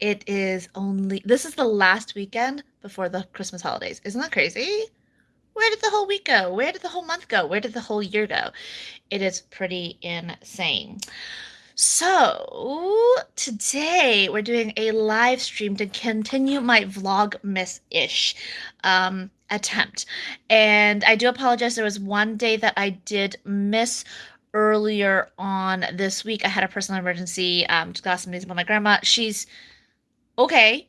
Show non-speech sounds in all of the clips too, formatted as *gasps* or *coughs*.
It is only this is the last weekend before the Christmas holidays. Isn't that crazy? Where did the whole week go? Where did the whole month go? Where did the whole year go? It is pretty insane. So, today we're doing a live stream to continue my Vlogmas ish um, attempt. And I do apologize. There was one day that I did miss earlier on this week. I had a personal emergency. Um, got some news about my grandma. She's okay,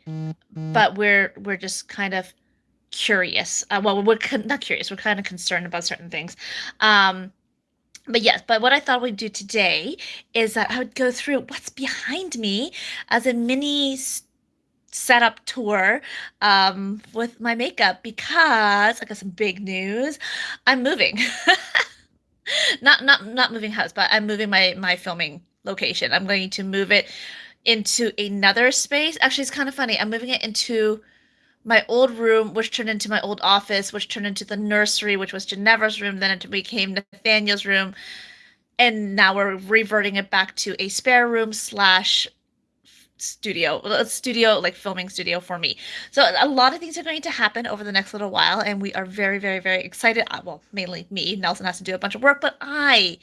but we're we're just kind of curious. Uh, well, we're not curious. We're kind of concerned about certain things. Um, but yes, but what I thought we'd do today is that I would go through what's behind me as a mini setup tour um, with my makeup because I got some big news. I'm moving. *laughs* not not not moving house, but I'm moving my my filming location. I'm going to move it into another space. Actually, it's kind of funny. I'm moving it into my old room, which turned into my old office, which turned into the nursery, which was Ginevra's room. Then it became Nathaniel's room. And now we're reverting it back to a spare room slash studio a studio like filming studio for me. So a lot of things are going to happen over the next little while and we are very very very excited. Uh, well mainly me nelson has to do a bunch of work but i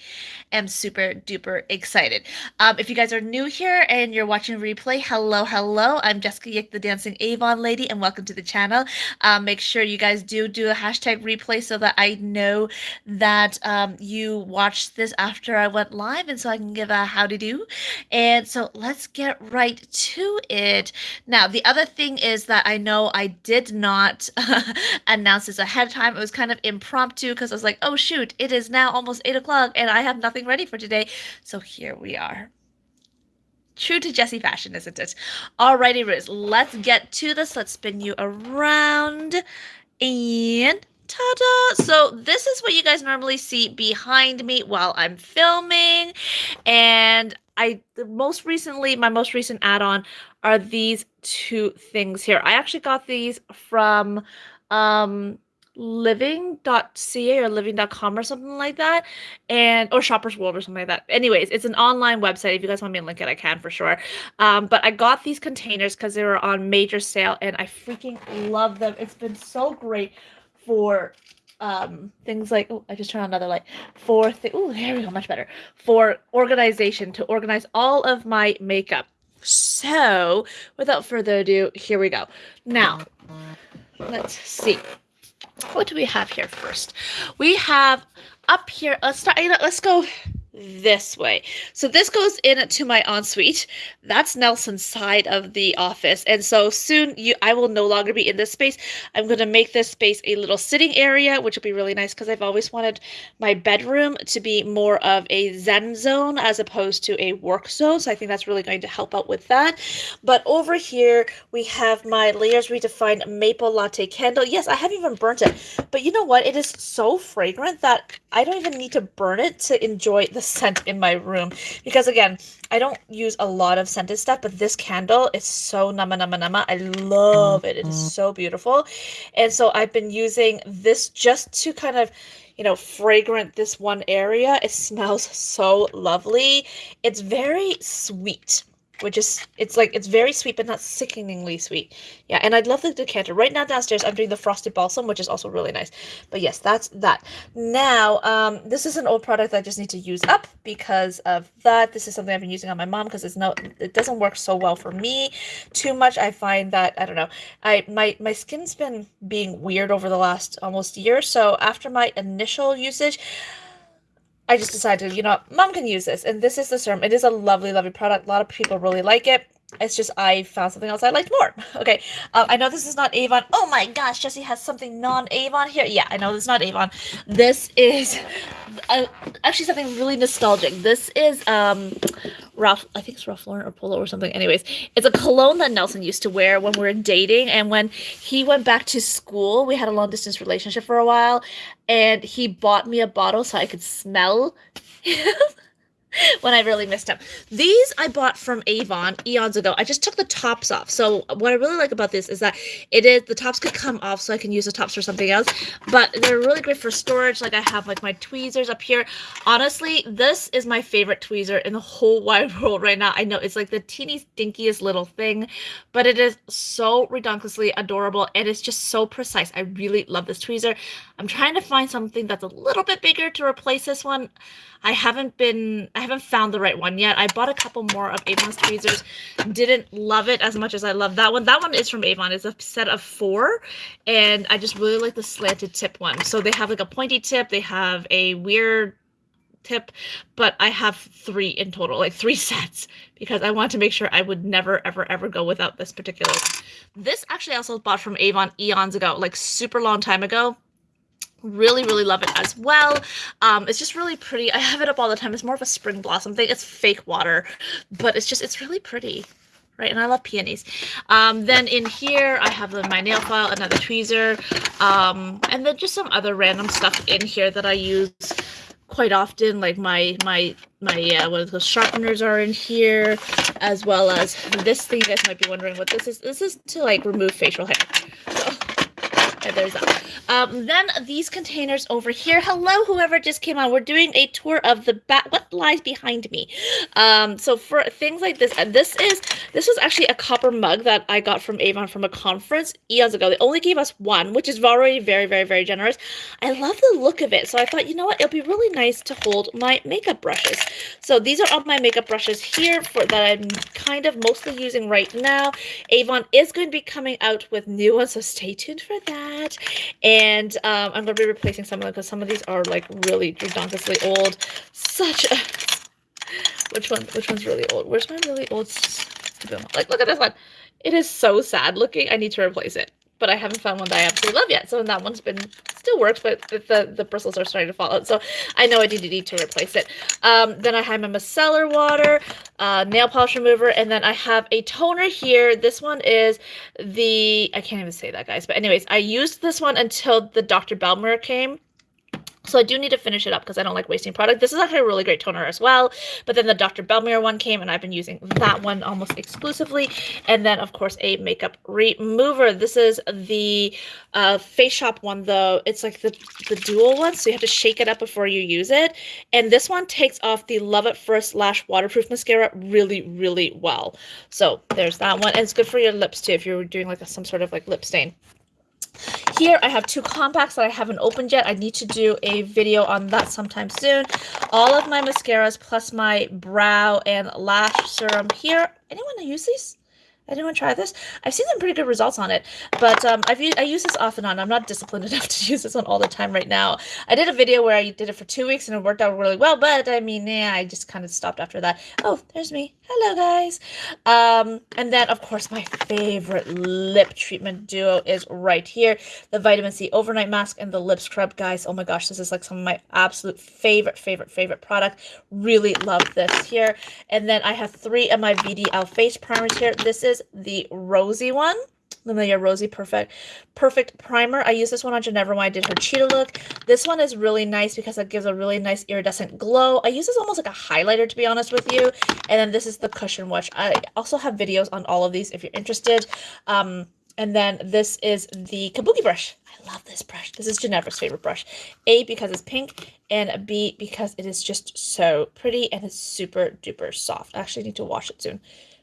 am super duper excited. Um, if you guys are new here and you're watching replay hello hello. I'm jessica yick the dancing avon lady and welcome to the channel. Um, make sure you guys do do a hashtag replay so that i know that um, you watched this after i went live and so i can give a how to do and so let's get right to it. Now, the other thing is that I know I did not *laughs* announce this ahead of time. It was kind of impromptu because I was like, oh, shoot, it is now almost eight o'clock and I have nothing ready for today. So here we are. True to Jessie fashion, isn't it? Alrighty, Riz, let's get to this. Let's spin you around and ta-da! So this is what you guys normally see behind me while I'm filming. And I the most recently, my most recent add-on are these two things here. I actually got these from um living.ca or living.com or something like that and or shoppers world or something like that anyways it's an online website if you guys want me to link it i can for sure um, but i got these containers because they were on major sale and i freaking love them it's been so great for um things like oh i just turned on another light. For th- oh there we go much better. For organization to organize all of my makeup. So without further ado here we go. Now let's see. What do we have here first? We have up here let's start you know, let's go this way. So this goes into my ensuite. That's Nelson's side of the office. And so soon you I will no longer be in this space. I'm going to make this space a little sitting area, which will be really nice because I've always wanted my bedroom to be more of a zen zone as opposed to a work zone. So I think that's really going to help out with that. But over here we have my layers redefined maple latte candle. Yes, I haven't even burnt it. But you know what? It is so fragrant that I don't even need to burn it to enjoy the scent in my room. Because again I don't use a lot of scented stuff but this candle is so nama nama nama. I love it. It is mm-hmm. so beautiful. And so I've been using this just to kind of you know fragrant this one area. It *laughs* smells so lovely. It's very sweet which is it's like it's very sweet but not sickeningly sweet. Yeah and I'd love the decanter. Right now downstairs i'm doing the frosted balsam which is also really nice. But yes that's that. Now um this is an old product i just need to use up because of that. This is something i've been using on my mom because it's no it doesn't work so well for me too much. I find that i don't know i my my skin's been being weird over the last almost year. So after my initial usage I just decided, you know, mom can use this. And this is the serum. It is a lovely, lovely product. A lot of people really like it. It's just I found something else I liked more. *laughs* Okay, uh, I know this is not Avon. Oh my gosh, Jesse has something non-Avon here. Yeah, I know this is not Avon. This is uh, actually something really nostalgic. This is um, Ralph. I think it's Ralph Lauren or Polo or something. Anyways, it's a cologne that Nelson used to wear when we were dating, and when he went back to school, we had a long distance relationship for a while, and he bought me a bottle so I could smell. *laughs* *laughs* when I really missed them. These I bought from Avon eons ago. I just took the tops off. So what I really like about this is that it is the tops could come off so I can use the tops for something else. But they're really great for storage. Like I have like my tweezers up here. Honestly, this is my favorite tweezer in the whole *laughs* wide world right now. I know it's like the teeny stinkiest little thing, but it is so redonkulously adorable and it's just so precise. I really love this tweezer. I'm trying to find something that's a little bit bigger to replace this one. I haven't been, I haven't found the right one yet. I bought a couple more of Avon's tweezers. Didn't love it as much as I love that one. That one is from Avon. It's a set of four. And I just really like the slanted tip one. So they have like a pointy tip. They have a weird tip, but I have three in total, like three *laughs* sets, because I want to make sure I would never, ever, ever go without this particular one. This actually also bought from Avon eons ago, like super long time ago really really love it as well. Um it's just really pretty. I have it up all the time. It's more of a spring blossom thing. It's fake water but it's just it's really pretty right? And i love peonies. Um then in here i have my nail file another tweezer um and then just some other random stuff in here that i use quite often. Like my my my uh, what those sharpeners are in here as well as this thing. You guys might be wondering what this is. This is to like remove facial hair there's that. Um, then these containers over here. Hello, whoever just came on. We're doing a tour of the back. What lies behind me? Um, so for things like this, and this is this was actually a copper mug that I got from Avon from a conference eons ago. They only gave us one, which is already very, very, very generous. I love the look of it, so I thought, you know what, it'll be really nice to hold my makeup brushes. So these are all my makeup brushes here for that I'm kind of mostly using right now. Avon is going to be coming out with new ones, so stay tuned for that that. And um, I'm going to be replacing some of them because some of these are like really redonkulously old. Such a... *laughs* Which one? Which one's really old? Where's my really old? Like, look at this one. It is so sad looking. I need to replace it but I haven't found one that I absolutely love yet. So that one's been still works, but the the bristles are starting to fall out. So I know I do need to replace it. Um, then I have my micellar water, uh, nail polish remover, and then I have a toner here. This one is the I can't even say that, guys. But anyways, I used this one until the Dr. Belmeur came. So I do need to finish it up because I don't like wasting product. This is actually a really great toner as well. But then the Dr. Belmeur one came and I've been using that one almost exclusively. And then, of course, a makeup remover. This is the uh, Face Shop one, though. It's like the, the dual one, so you have to shake it up before you use it. And this one takes off the Love at First Lash Waterproof Mascara really, really well. So there's that one. And it's good for your lips, too, if you're doing like a, some sort of like lip stain. Here I have two compacts that I haven't opened yet. I need to do a video on that sometime soon. All of my mascaras plus my brow and lash serum here. Anyone use these? Anyone try this? I've seen some pretty good results on it, but um, I've I use this off and on. I'm not disciplined *laughs* enough to use this one all the time right now. I did a video where I did it for two weeks and it worked out really well, but I mean, yeah, I just kind of stopped after that. Oh, there's me. Hello, guys. Um, and then, of course, my favorite lip treatment duo is right here. The Vitamin C Overnight Mask and the Lip Scrub. Guys, oh my gosh, this is like some of my absolute favorite, favorite, favorite product. Really love this here. And then I have three of my VDL face primers here. This is is the rosy one. Lamelia Rosy Perfect Perfect Primer. I used this one on Ginevra when I did her cheetah look. This one is really nice because it gives a really nice iridescent glow. I use this almost like a highlighter, to be honest with you. And then this is the Cushion Wash. I also have videos on all of these if you're interested. Um, and then this is the Kabuki brush. I love this brush. This is Ginevra's favorite brush. A, because it's pink, and B, because it is just so pretty and it's super duper soft. I actually need to wash it soon.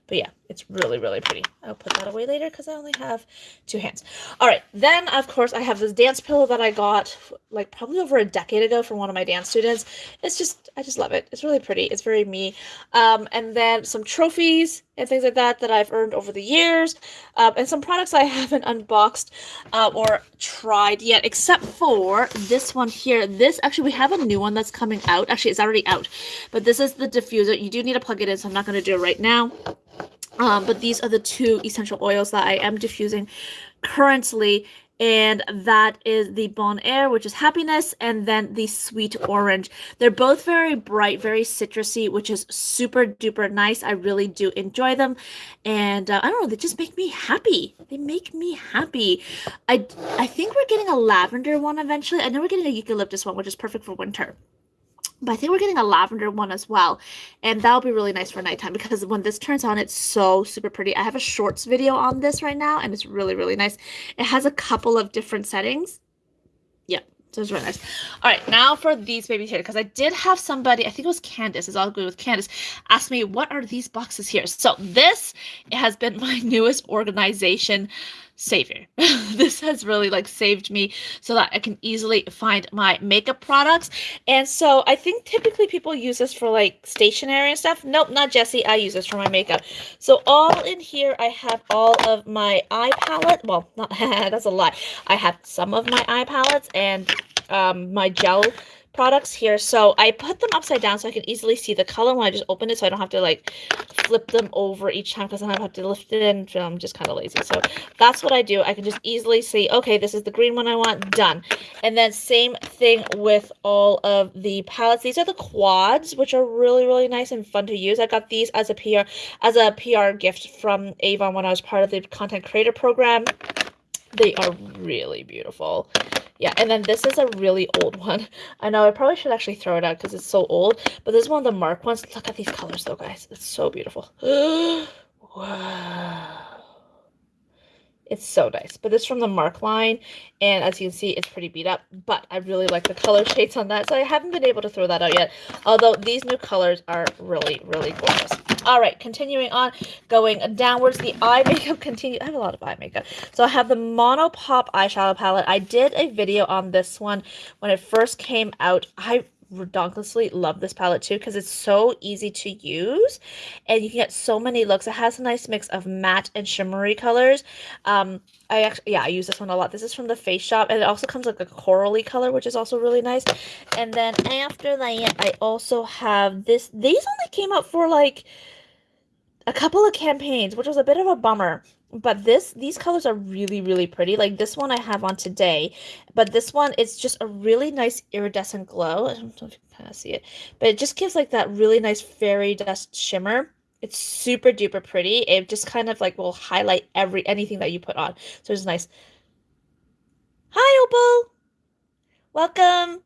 But yeah, it's really, really pretty. I'll put that away later because I only have two hands. All right, then, of course, I have this dance pillow that I got like probably over a decade ago from one of my dance students. It's just, I just love it. It's really pretty. It's very me. Um, and then some trophies and things like that that I've earned over the years. Um, and some products I *laughs* haven't unboxed uh, or tried yet, except for this one here. This, actually, we have a new one that's coming out. Actually, it's already out. But this is the diffuser. You do need to plug it in, so I'm not going to do it right now. Um, but these are the two essential oils that I am diffusing currently and that is the Bonheur, which is happiness, and then the sweet orange. They're both very bright, very citrusy, which is super duper nice. I really do enjoy them, and uh, I don't know, they just make me happy. They make me happy. I I think we're getting a lavender one eventually. I know we're getting a eucalyptus one, which is perfect for winter. But I think we're getting a lavender one as well. And that'll be really nice for nighttime because when this turns on, it's so super pretty. I have a shorts video on this right now and it's really, really nice. It has a couple of different settings. Yep. So it's really nice. All right, now for these babies here, because I did have somebody, I think it was Candace, is all good with Candace, ask me, what are these boxes here? So this has been *laughs* my newest organization savior. *laughs* this has really like saved me so that I can easily find my makeup products. And so I think typically people use this for like stationery and stuff. Nope, not Jesse. I use this for my makeup. So all in here, I have all of my eye palette. Well, not *laughs* that's a lie. I have some of my eye palettes and um, my gel products here. So I put them upside down so I can easily see the color when I just open it so I don't have to like flip them over each time because I have to lift it in. I'm just kind of lazy. So that's what I do. I can just easily see, okay, this is the green one I want, done. And then same thing with all of the palettes. These are the quads, which are really, really nice and fun to use. I got these as a PR, as a PR gift from Avon when I was part of the content creator program. They are really beautiful. Yeah, and then this is a really old *laughs* one. I know I probably should actually throw it out because it's so old, but this is one of the Mark ones. Look at these colors though, guys. It's so beautiful. *gasps* wow. It's so nice. But this is from the Mark line, and as you can see, it's pretty beat up. But I really like the color shades on that, so I haven't been able to throw that out yet. Although these new colors are really, really gorgeous. All right, continuing on, going downwards, the eye makeup continue. I have a lot of eye makeup. So I have the Mono Pop eyeshadow palette. I did a video on this one when it first came out. I redonkulously love this palette too because it's so easy to use and you can get so many looks. It has a nice mix of matte and shimmery colors. Um, I actually, yeah, I use this one a lot. This is from the Face Shop and it also comes like a corally color, which is also really nice. And then after that, I also have this. These only came out for like a couple of campaigns, which was a bit of a bummer. But this these colors are really, really pretty. Like this one I have on today, but this one it's just a really nice iridescent glow. I don't know if you can kind of see it, but it just gives like that really nice fairy dust shimmer. It's super duper pretty. It just kind of like will highlight every anything that you put on. So it's nice. Hi, Opal. Welcome.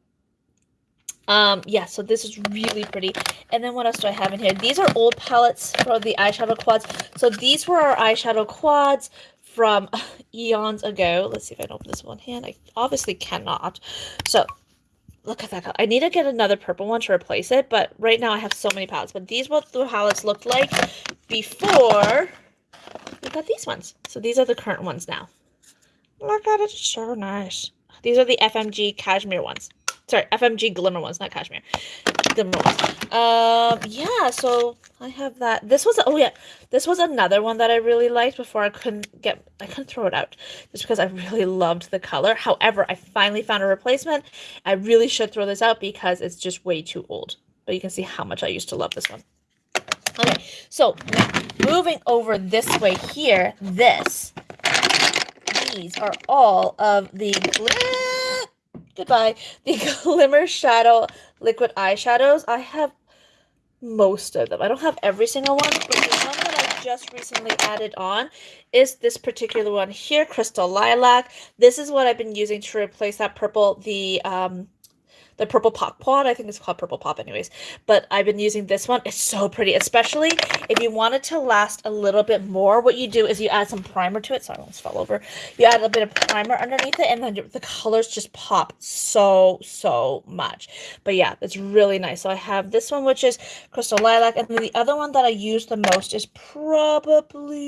Um, yeah, so this is really pretty. And then what else do I have in here? These are old palettes for the eyeshadow quads. So these were our eyeshadow quads from *laughs* eons ago. Let's see if I can open this one hand. I obviously cannot. So look at that. I need to get another purple one to replace it, but right now I have so many palettes. But these what the palettes looked like before we got these ones. So these are the current ones now. Look at it, it's so nice. These are the FMG cashmere ones. Sorry, FMG Glimmer ones, not Cashmere. Glimmer ones. Um, yeah, so I have that. This was, oh yeah, this was another one that I really liked before I couldn't get, I couldn't throw it out just because I really *laughs* loved the color. However, I finally found a replacement. I really should throw this out because it's just way too old. But you can see how much I used to love this one. Okay, so now moving over this way here, this, these are all of the goodbye, the *laughs* Glimmer Shadow Liquid Eyeshadows. I have most of them. I don't have every single one, but the one that I just recently added on is this particular one here, Crystal Lilac. This is what I've been using to replace that purple, the um, the purple pop pod. I think it's called purple pop anyways. But I've been using this one. It's so pretty, especially if you want it to last a little bit more. What you do is you add some primer to it. Sorry, I almost fell over. You add a bit of primer underneath it and then the colors just pop so, so much. But yeah, it's really nice. So I have this one, which is Crystal Lilac. And then the other one that I use the most is probably...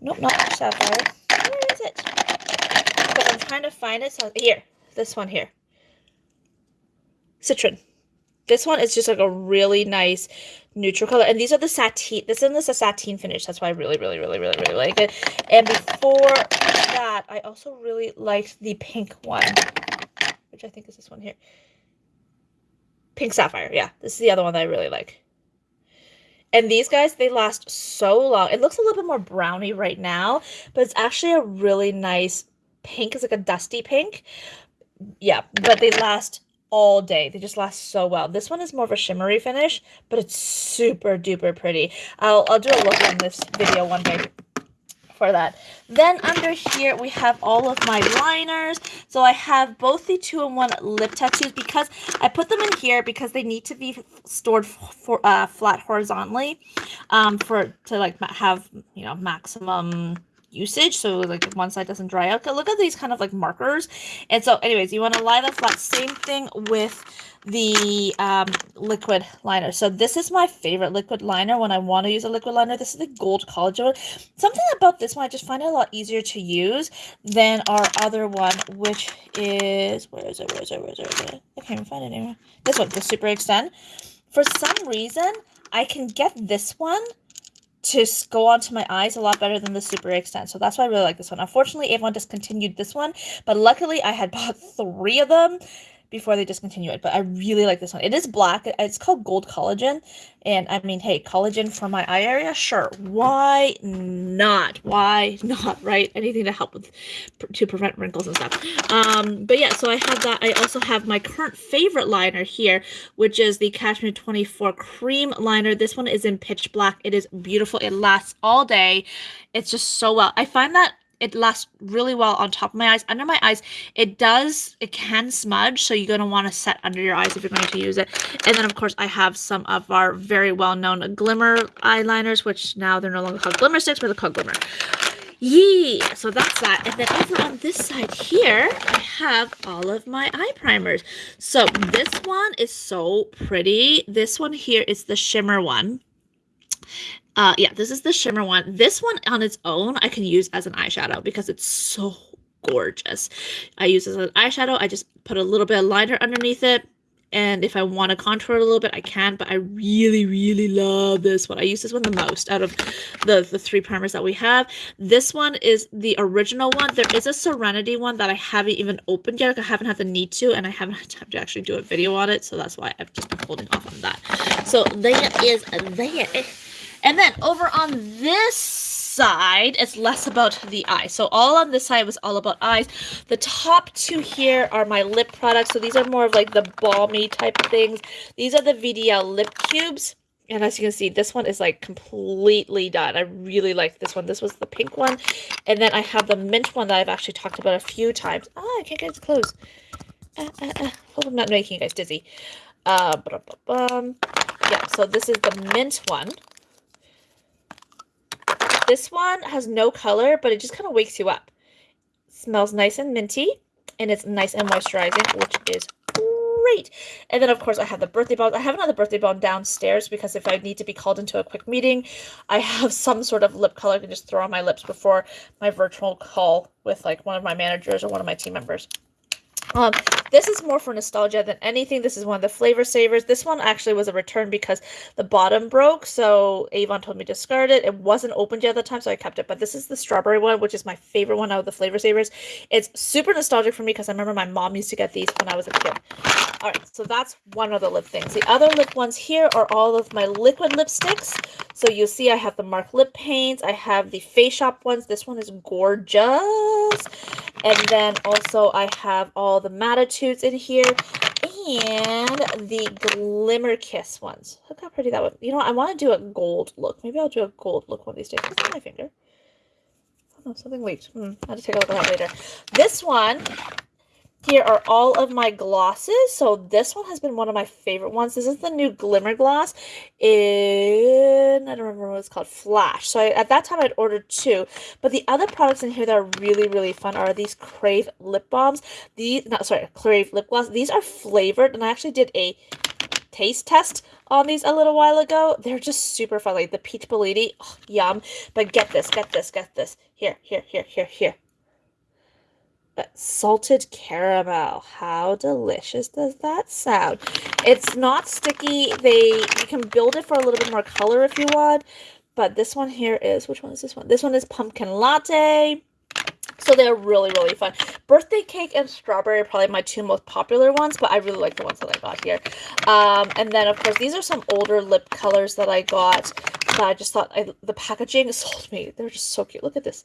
Nope, not Sapphire. Where is it? But I'm trying to find it. So here, this one here. Citron. This one is just like a really nice neutral color. And these are the sateen. This is a sateen finish. That's why I really, really, really, really, really like it. And before that, I also really liked the pink one, which I think is this one here. Pink Sapphire. Yeah, this is the other one that I really like. And these guys, they last so long. It looks a little bit more browny right now, but it's actually a really nice pink. It's like a dusty pink. Yeah, but they last all day. They just last so well. This one is more of a shimmery finish, but it's super duper pretty. I'll, I'll do a look on this video one day for that. Then under here, we have all of my liners. So I have both the two-in-one lip tattoos because I put them in here because they need to be stored for uh, flat horizontally um, for to like have, you know, maximum usage so like one side doesn't dry out. Look at these kind of like markers. And so anyways, you want to lie the flat. Same thing with the um, liquid liner. So this is my favorite liquid liner when I want to use a liquid liner. This is the Gold Collagen one. Something about this one, I just find it a lot easier to use than our other one, which is, where is it, where is it, where is it, where is it? I can't even find it anymore. This one, the Super Extend. For some reason, I can get this one to go onto my eyes a lot better than the Super Extend. So that's why I really like this one. Unfortunately, Avon discontinued this one, but luckily I had bought three of them before they discontinue it. But I really like this one. It is black. It's called Gold Collagen. And I mean, hey, collagen for my eye area? Sure. Why not? Why not, right? Anything to help with, to prevent wrinkles and stuff. Um, but yeah, so I have that. I also have my current favorite liner here, which is the Cashmere 24 Cream Liner. This one is in pitch black. It is beautiful. It lasts all day. It's just so well. I find that it lasts really well on top of my eyes. Under my eyes, it does, it can smudge, so you're going to want to set under your eyes if you're going to use it. And then, of course, I have some of our very well-known Glimmer eyeliners, which now they're no longer called Glimmer Sticks, but they're called Glimmer. Yeah, so that's that. And then over on this side here, I have all of my eye primers. So this one is so pretty. This one here is the shimmer one. Uh, yeah, this is the shimmer one. This one on its own, I can use as an eyeshadow because it's so gorgeous. I use as an eyeshadow. I just put a little bit of liner underneath it. And if I want to contour it a little bit, I can. But I really, really love this one. I use this one the most out of the, the three primers that we have. This one is the original one. There is a Serenity one that I haven't even opened yet. I haven't had the need to. And I haven't had time to actually do a video on it. So that's why I've just been holding off on that. So there is that. And then over on this side, it's less about the eye. So all on this side was all about eyes. The top two here are my lip products. So these are more of like the balmy type of things. These are the VDL lip cubes. And as you can see, this one is like completely done. I really like this one. This was the pink one. And then I have the mint one that I've actually talked about a few times. Ah, I can't get it close. Uh, uh, uh. Hope I'm not making you guys dizzy. Uh, yeah, so this is the mint one. This one has no color, but it just kind of wakes you up. Smells nice and minty, and it's nice and moisturizing, which is great. And then, of course, I have the birthday balm. I have another birthday balm downstairs because if I need to be called into a quick meeting, I have *laughs* some sort of lip color I can just throw on my lips before my virtual call with like one of my managers or one of my team members. Um, this is more for nostalgia than anything. This is one of the flavor savers. This one actually was a return because the bottom broke, so Avon told me to discard it. It wasn't opened yet at the time, so I kept it. But this is the strawberry one, which is my favorite one out of the flavor savers. It's super nostalgic for me because I remember my mom used to get these when I was a kid. All right, so that's one of the lip things. The other lip ones here are all of my liquid lipsticks. So you'll see I have the Mark lip paints. I have the Face Shop ones. This one is gorgeous. And then also I have all the Mattitudes in here and the Glimmer Kiss ones. Look how pretty that one. You know? I want to do a gold look. Maybe I'll do a gold look one of these days. My finger? Oh, no, something leaked. Hmm, I'll to take a look at that later. This one here are all of my glosses. So this one has been one of my favorite ones. This is the new Glimmer Gloss in, I don't remember what it's called, Flash. So I, at that time I'd ordered two. But the other products in here that are really, really fun are these Crave Lip Balms. These, not sorry, Crave Lip Gloss. These are flavored and I actually did a taste test on these a little while ago. They're just super fun. Like the Peach Bellini, oh, yum. But get this, get this, get this. Here, here, here, here, here salted caramel. How delicious does that sound? It's not sticky. They You can build it for a little bit more color if you want. But this one here is, which one is this one? This one is pumpkin latte. So they're really, really fun. Birthday cake and strawberry are probably my two most popular ones, but I really like the ones that I got here. Um, and then, of course, these are some older lip colors that I got that I just thought I, the packaging *laughs* sold me. They're just so cute. Look at this.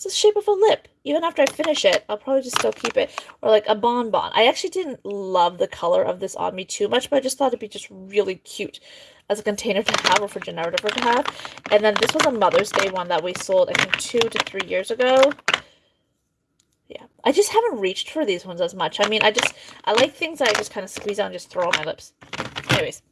It's the shape of a lip. Even after I finish it, I'll probably just still keep it. Or like a bonbon. I actually didn't love the color of this on me too much, but I just thought it'd be just really cute as a container to have or for Ginevra to have. And then this was a Mother's Day one that we sold, I think, two to three years ago. Yeah, I just haven't reached for these ones as much. I mean, I just, I like things that I just kind of squeeze out and just throw on my lips. Anyways,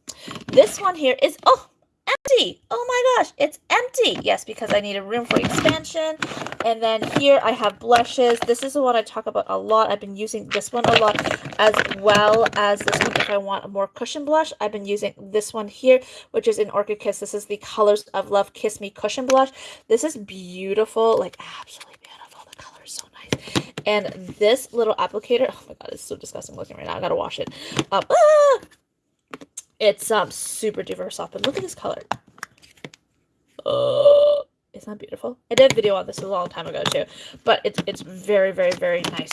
this one here is, oh, empty. Oh my gosh, it's empty. Yes, because I needed room for expansion. And then here I have blushes. This is the one I talk about a lot. I've been using this one a lot as well as this one if I want a more cushion blush. I've been using this one here, which is in Orchid Kiss. This is the Colors of Love Kiss Me Cushion Blush. This is beautiful, like absolutely beautiful. The color is so nice. And this little applicator, oh my god, it's so disgusting looking right now. I gotta wash it. Um, ah! It's um super duper soft, but look at this color. Oh, isn't beautiful? I did a video on this a long time ago too, but it's it's very very very nice.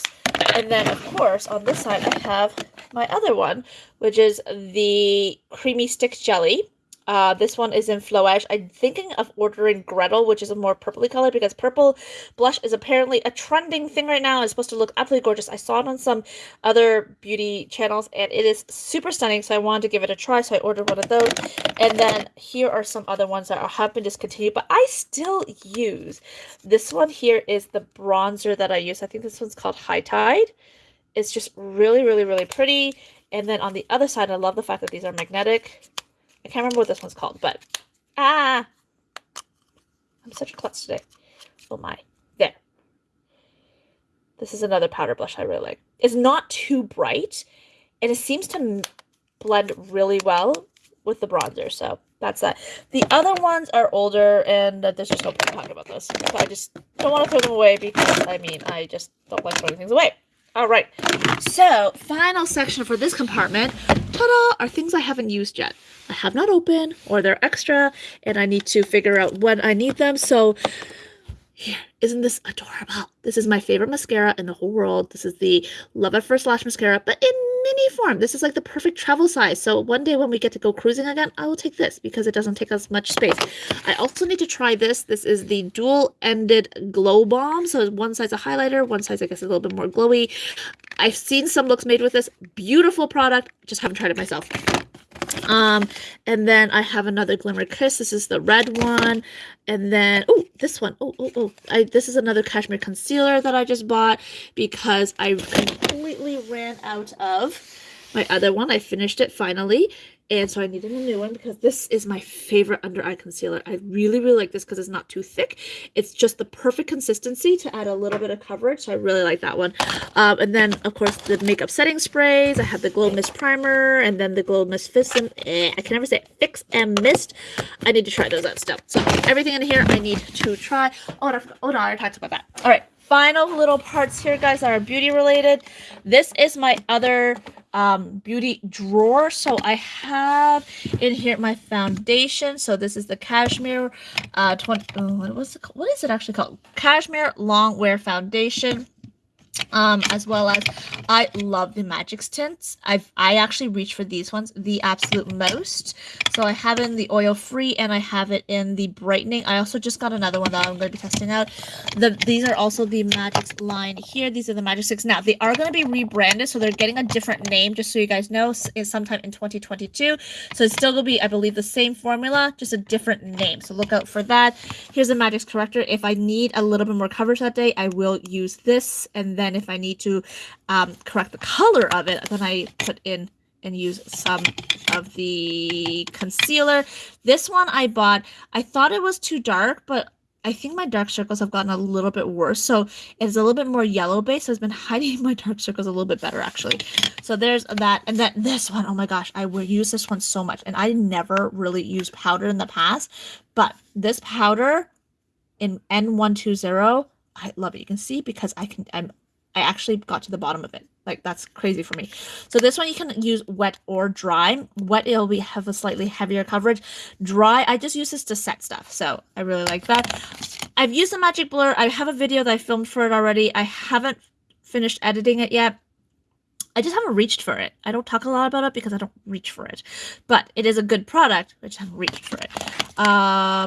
And then of course on this side I have my other one, which is the creamy stick jelly. Uh, this one is in Floage. I'm thinking of ordering Gretel, which is a more purpley color because purple blush is apparently a trending thing right now. It's supposed to look absolutely gorgeous. I saw it on some other beauty channels and it is super stunning. So I wanted to give it a try. So I ordered one of those. And then here are some other ones that have been discontinued, but I still use. This one here is the bronzer that I use. I think this one's called High Tide. It's just really, really, really pretty. And then on the other side, I love the fact that these are magnetic. I can't remember what this one's called, but ah, I'm such a klutz today. Oh my, there. This is another powder blush I really like. It's not too bright, and it seems to blend really well with the bronzer, so that's that. The other ones are older, and there's just no point talking about this. So I just don't want to throw them away because, I mean, I just don't like throwing things away. All right, so final section for this compartment, ta-da, are things I haven't used yet. I have not opened or they're extra and I need to figure out when I need them. So here, isn't this adorable? This is my favorite mascara in the whole world. This is the Love at First Lash mascara, but in mini form. This is like the perfect travel size. So one day when we get to go cruising again, I will take this because it doesn't take as much space. I also need to try this. This is the dual-ended glow bomb. So one side's a highlighter, one side's I guess a little bit more glowy. I've seen some looks made with this. Beautiful product. Just haven't tried it myself. Um, and then I have another Glimmer Kiss. This is the red one. And then, oh, this one. Oh, oh, oh. I, this is another Cashmere Concealer that I just bought because I completely ran out of my other one. I finished it finally. And so I needed a new one because this is my favorite under eye concealer. I really, really like this because it's not too thick. It's just the perfect consistency to add a little bit of coverage. So I really like that one. Um, and then, of course, the makeup setting sprays. I have the Glow Mist Primer and then the Glow Mist Fix and, eh, I can never say it, Fix and Mist. I need to try those out still. So everything in here I need to try. Oh, I oh no, I talked about that. All right final little parts here guys that are beauty related this is my other um, beauty drawer. So I have in here my foundation. So this is the Cashmere uh, 20, oh, what was it? What is it actually called? Cashmere Long Wear Foundation um as well as i love the Magix tints i've i actually reach for these ones the absolute most. So i have it in the oil free and i have it in the brightening. I also just got another one that i'm going to be testing out. The these are also the Magix line here. These are the magic sticks. Now they are going to be rebranded so they're getting a different name just so you guys know is sometime in 2022 so it's still going to be i believe the same formula just a different name. So look out for that. Here's the Magix corrector. If i need a little bit more coverage that day i will use this and then then if I need to um, correct the color of it, then I put in and use some of the concealer. This one I bought, I thought it was too dark, but I think my dark circles have gotten a little bit worse. So it's a little bit more yellow based. So it's been *laughs* hiding my dark circles a little bit better actually. So there's that. And then this one, oh my gosh, I will use this one so much. And I never really used powder in the past, but this powder in N120, I love it. You can see because I can, I'm I actually got to the bottom of it. Like that's crazy for me. So this one you can use wet or dry. Wet it'll be have a slightly heavier coverage. Dry, I just use this to set stuff. So I really like that. I've used the magic blur. I have a video that I filmed for it already. I haven't finished editing it yet. I just haven't reached for it. I don't talk a lot about it because I don't reach for it. But it is a good product. I just haven't reached for it. Uh,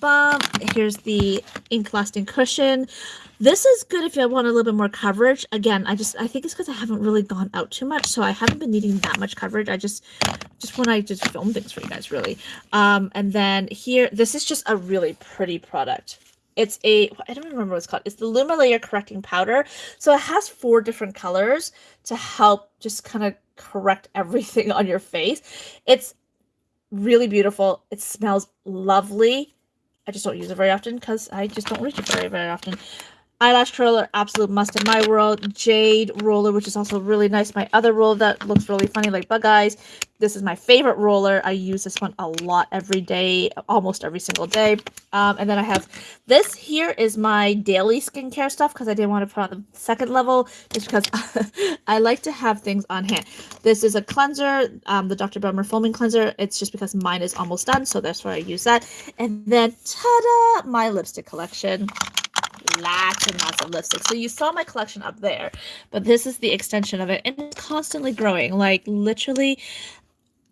bum. Here's the ink lasting cushion. This is good if you want a little bit more coverage. Again, I just I think it's because I haven't really gone out too much, so I haven't been needing that much coverage. I just just when I just film things for you guys, really. Um, and then here, this is just a really pretty product. It's a, I don't remember what it's called. It's the Luma Layer Correcting Powder. So it has four different colors to help just kind of correct *laughs* everything on your face. It's really beautiful. It smells lovely. I just don't use it very often because I just don't reach it very, very often. Eyelash curler, absolute must in my world. Jade roller, which is also really nice. My other roller that looks really funny, like bug eyes. This is my favorite roller. I use this one a lot every day, almost every single day. Um, and then I have this here is my daily skincare stuff because I didn't want to put on the second level just because *laughs* I like to have things on hand. This is a cleanser, um, the Dr. Belmeur foaming cleanser. It's just because mine is almost done, so that's why I use that. And then, ta-da, my lipstick collection lots and lots of lipsticks. So you saw my collection up there, but this is the extension of it, and it's constantly growing. Like literally,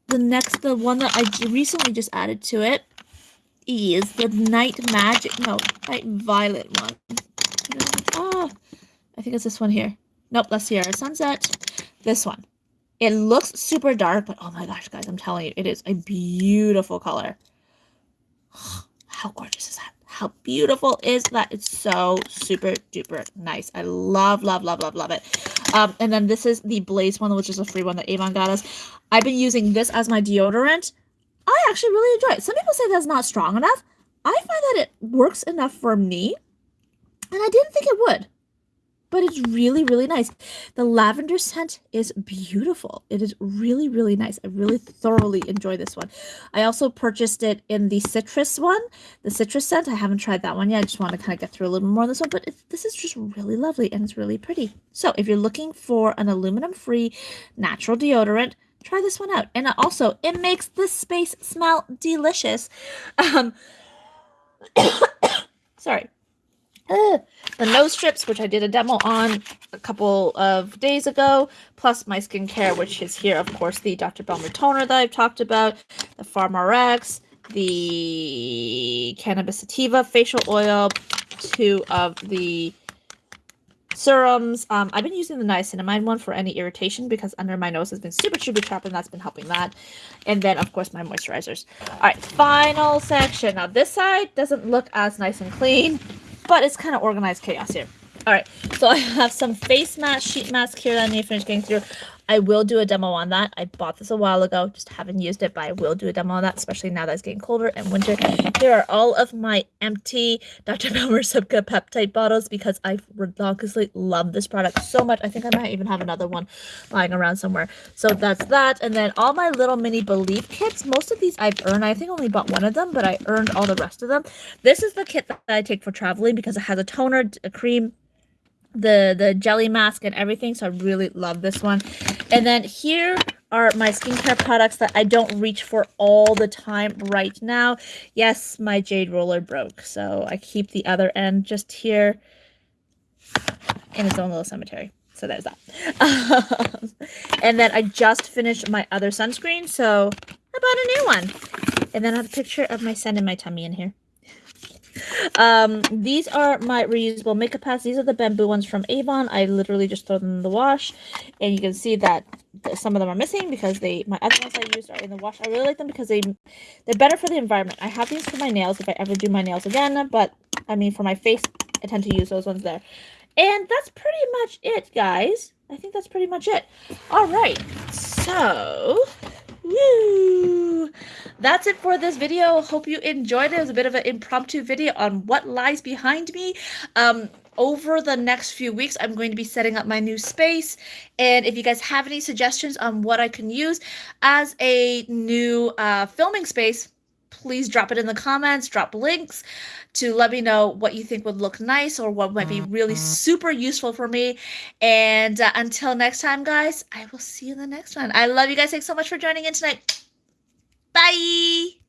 the next, the one that I recently just added to it is the Night Magic, no, Night Violet one. Oh, I think it's this one here. Nope, that's Sierra Sunset. This one. It looks super dark, but oh my gosh, guys, I'm telling you, it is a beautiful color. *sighs* How gorgeous is that? How beautiful is that? It's so super duper nice. I love, love, love, love, love it. Um, and then this is the Blaze one, which is a free one that Avon got us. I've been using this as my deodorant. I actually really enjoy it. Some people say that's not strong enough. I find that it works enough for me, and I didn't think it would but it's really, really nice. The lavender scent is beautiful. It is really, really nice. I really thoroughly enjoy this one. I also purchased it in the citrus one, the citrus scent. I haven't tried that one yet. I just want to kind of get through a little more of this one, but this is just really lovely and it's really pretty. So if you're looking for an aluminum-free natural deodorant, try this one out. And also, it makes the space smell delicious. Um, *coughs* sorry. The nose strips, which I did a demo on a couple of days ago, plus my skincare, which is here, of course, the Dr. Belmeur toner that I've talked about, the PharmRx, the Cannabis Sativa facial oil, two of the serums. Um, I've been using the niacinamide one for any irritation because under my nose has been super, super trapped, and that's been helping that. And then, of course, my moisturizers. All right, final section. Now, this side doesn't look as nice and clean but it's kind of organized chaos here. All right, so I have some face mask, sheet mask here that I need to finish getting through. I will do a demo on that. I bought this a while ago, just haven't used it, but I will do a demo on that, especially now that it's getting colder and winter. Here are all of my empty Dr. Belmeur *laughs* Subka peptide bottles because I ridiculously love this product so much. I think I might even have another one lying around somewhere. So that's that. And then all my little mini Believe kits. Most of these I've earned. I think only bought one of them, but I earned all the rest of them. This is the kit that I take for traveling because it has a toner, a cream, the the jelly mask and everything so i really love this one and then here are my skincare products that i don't reach for all the time right now. Yes my jade roller broke so i keep the other end just here in its own little cemetery. So there's that. *laughs* And then i just finished my other sunscreen so i bought a new one. And then i have a picture of my son in my tummy in here um, these are my reusable makeup pads. These are the bamboo ones from Avon. I literally just throw them in the wash. And you can see that some of them are missing because they my other ones I used are in the wash. I really like them because they they're better for the environment. I have these for my nails if I ever do my nails again, but I mean for my face, I tend to use those ones there. And that's pretty much it, guys. I think that's pretty much it. All right. So, woo! That's it for this video. Hope you enjoyed it. It was a bit of an impromptu video on what lies behind me. Um, over the next few weeks, I'm going to be setting up my new space. And if you guys have any suggestions on what I can use as a new uh, filming space, please drop it in the comments, drop links to let me know what you think would look nice or what might be really super useful for me. And uh, until next time, guys, I will see you in the next one. I love you guys. Thanks so much for joining in tonight. Bye.